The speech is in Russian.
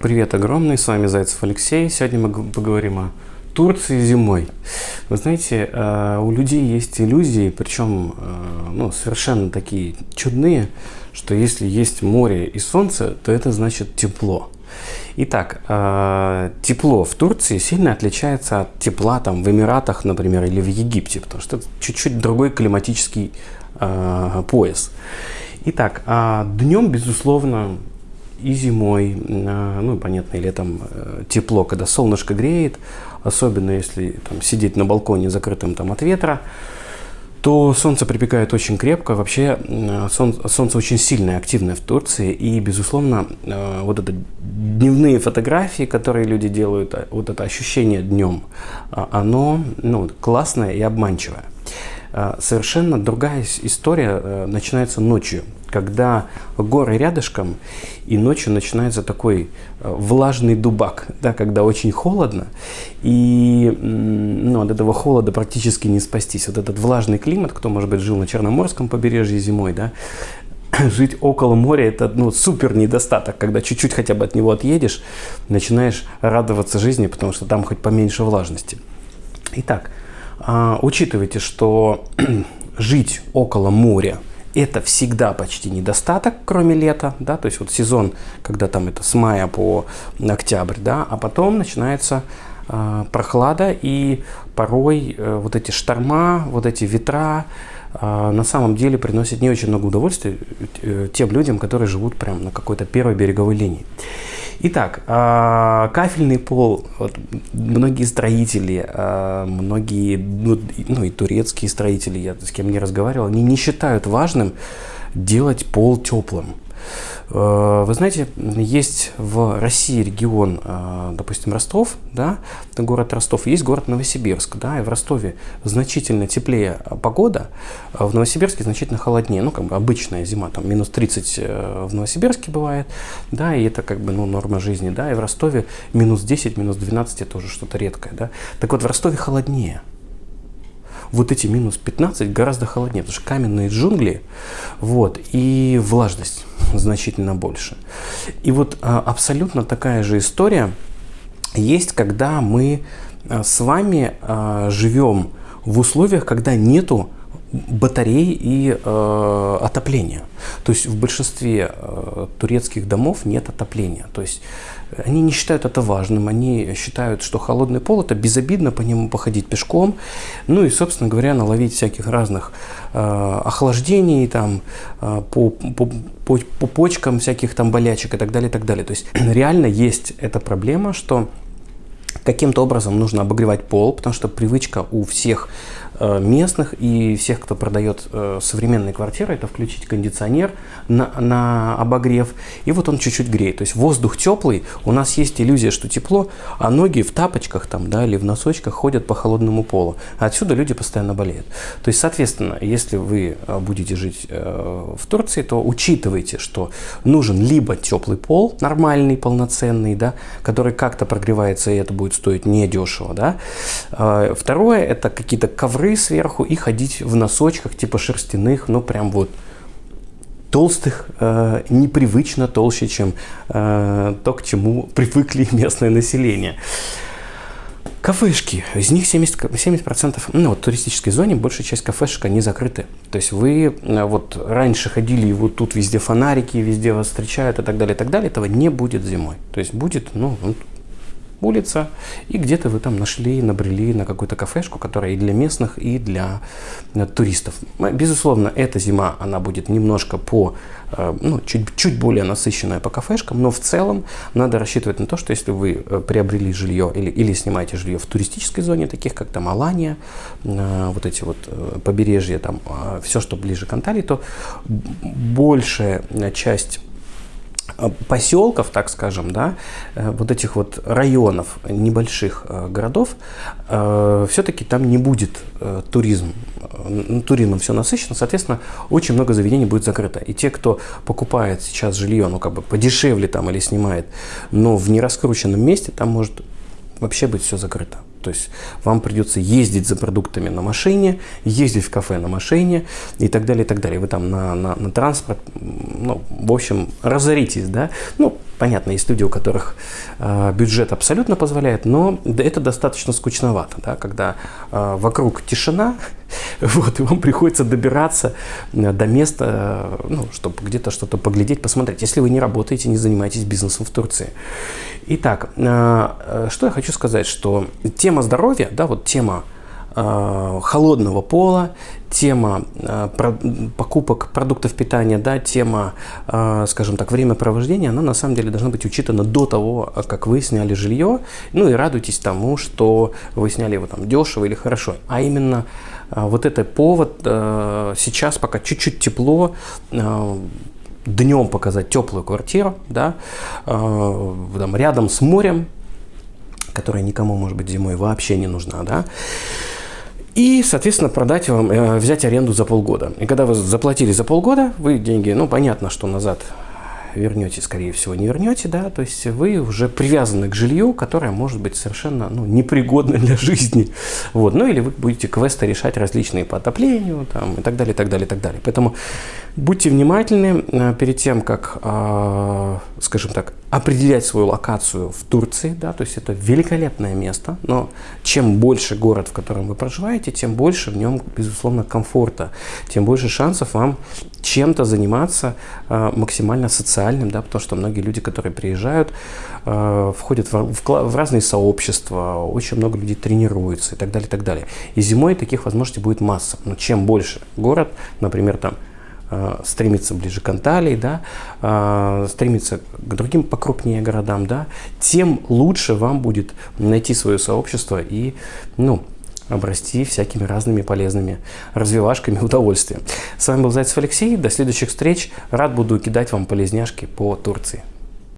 Привет огромный, с вами Зайцев Алексей. Сегодня мы поговорим о Турции зимой. Вы знаете, э, у людей есть иллюзии, причем э, ну, совершенно такие чудные, что если есть море и солнце, то это значит тепло. Итак, э, тепло в Турции сильно отличается от тепла там, в Эмиратах, например, или в Египте, потому что это чуть-чуть другой климатический пояс. Итак, днем, безусловно, и зимой, ну, понятно, и летом э, тепло, когда солнышко греет, особенно если там, сидеть на балконе закрытым там, от ветра, то солнце припекает очень крепко. Вообще солнце, солнце очень сильное, активное в Турции. И, безусловно, э, вот это дневные фотографии, которые люди делают, э, вот это ощущение днем, а, оно ну, классное и обманчивое. Совершенно другая история начинается ночью когда горы рядышком, и ночью начинается такой э, влажный дубак, да, когда очень холодно, и ну, от этого холода практически не спастись. Вот этот влажный климат, кто, может быть, жил на Черноморском побережье зимой, да, жить около моря – это ну, супер недостаток, когда чуть-чуть хотя бы от него отъедешь, начинаешь радоваться жизни, потому что там хоть поменьше влажности. Итак, а, учитывайте, что жить около моря – это всегда почти недостаток, кроме лета, да, то есть вот сезон, когда там это с мая по октябрь, да, а потом начинается э, прохлада и порой э, вот эти шторма, вот эти ветра э, на самом деле приносят не очень много удовольствия э, тем людям, которые живут прямо на какой-то первой береговой линии. Итак, а, кафельный пол, вот, многие строители, а, многие, ну, ну и турецкие строители, я с кем не разговаривал, они не считают важным делать пол теплым. Э, вы знаете, есть в России регион, э, допустим, Ростов, да, город Ростов, есть город Новосибирск, да, и в Ростове значительно теплее погода, а в Новосибирске значительно холоднее, ну, как бы обычная зима, там, минус 30 э, в Новосибирске бывает, да, и это как бы, ну, норма жизни, да, и в Ростове минус 10, минус 12 это уже что-то редкое, да. Так вот, в Ростове холоднее, вот эти минус 15 гораздо холоднее, потому что каменные джунгли, вот, и влажность значительно больше. И вот а, абсолютно такая же история есть, когда мы а, с вами а, живем в условиях, когда нету батарей и э, отопления. То есть в большинстве э, турецких домов нет отопления. То есть они не считают это важным, они считают, что холодный пол это безобидно по нему походить пешком, ну и, собственно говоря, наловить всяких разных э, охлаждений там, э, по, по, по, по почкам всяких там болячек и так далее, и так далее. То есть реально есть эта проблема, что каким-то образом нужно обогревать пол, потому что привычка у всех Э, местных и всех, кто продает э, современные квартиры, это включить кондиционер на, на обогрев, и вот он чуть-чуть греет. То есть воздух теплый, у нас есть иллюзия, что тепло, а ноги в тапочках там, да, или в носочках ходят по холодному полу. Отсюда люди постоянно болеют. То есть, соответственно, если вы э, будете жить в Турции, то учитывайте, что нужен либо теплый пол, нормальный, полноценный, да, который как-то прогревается, и это будет стоить недешево. Да. Второе, это какие-то ковры, сверху и ходить в носочках типа шерстяных, ну прям вот толстых, э, непривычно толще, чем э, то, к чему привыкли местное население. Кафешки, из них 70%, 70% ну, вот, в туристической зоне большая часть кафешек, они закрыты. То есть вы э, вот раньше ходили, и вот тут везде фонарики, везде вас встречают и так далее, и так далее. Этого не будет зимой. То есть будет, ну, улица, и где-то вы там нашли, набрели на какую-то кафешку, которая и для местных, и для э, туристов. Безусловно, эта зима, она будет немножко по, э, ну, чуть, чуть более насыщенная по кафешкам, но в целом надо рассчитывать на то, что если вы э, приобрели жилье или, или снимаете жилье в туристической зоне, таких как там Алания, вот эти вот побережья, там все, что ближе к Анталии, то большая часть поселков, так скажем, да, э, вот этих вот районов небольших э, городов, все-таки там не будет туризм, туризмом все насыщено, соответственно, очень много заведений будет закрыто. И те, кто покупает сейчас жилье, ну, как бы подешевле там или снимает, но в нераскрученном месте, там может вообще быть все закрыто. То есть вам придется ездить за продуктами на машине, ездить в кафе на машине и так далее, и так далее. Вы там на, на, на транспорт, ну, в общем, разоритесь, да. Ну, Понятно, есть люди, у которых э, бюджет абсолютно позволяет, но это достаточно скучновато, да, когда э, вокруг тишина, вот, и вам приходится добираться э, до места, э, ну, чтобы где-то что-то поглядеть, посмотреть, если вы не работаете, не занимаетесь бизнесом в Турции. Итак, э, что я хочу сказать, что тема здоровья, да, вот тема Э, холодного пола, тема э, покупок продуктов питания, да, тема, э, скажем так, времяпровождения, она на самом деле должна быть учитана до того, как вы сняли жилье. Ну и радуйтесь тому, что вы сняли его там дешево или хорошо. А именно вот это повод сейчас, пока чуть-чуть тепло, днем показать теплую квартиру, да, там, рядом с морем, которая никому, может быть, зимой вообще не нужна, да, и, соответственно, продать вам, э, взять аренду за полгода. И когда вы заплатили за полгода, вы деньги, ну, понятно, что назад вернете, скорее всего, не вернете, да, то есть вы уже привязаны к жилью, которое может быть совершенно ну, непригодно для жизни. Вот. Ну или вы будете квесты решать различные по отоплению там, и так далее, и так далее, и так далее. Поэтому будьте внимательны э, перед тем, как, э, скажем так, определять свою локацию в Турции, да, то есть это великолепное место, но чем больше город, в котором вы проживаете, тем больше в нем, безусловно, комфорта, тем больше шансов вам чем-то заниматься э, максимально социальным, да, потому что многие люди, которые приезжают, входят в, разные сообщества, очень много людей тренируются и так далее, и так далее. И зимой таких возможностей будет масса, но чем больше город, например, там стремится ближе к Анталии, да, э, стремится к другим покрупнее городам, да, тем лучше вам будет найти свое сообщество и, ну, обрасти всякими разными полезными развивашками удовольствия. С вами был Зайцев Алексей. До следующих встреч. Рад буду кидать вам полезняшки по Турции.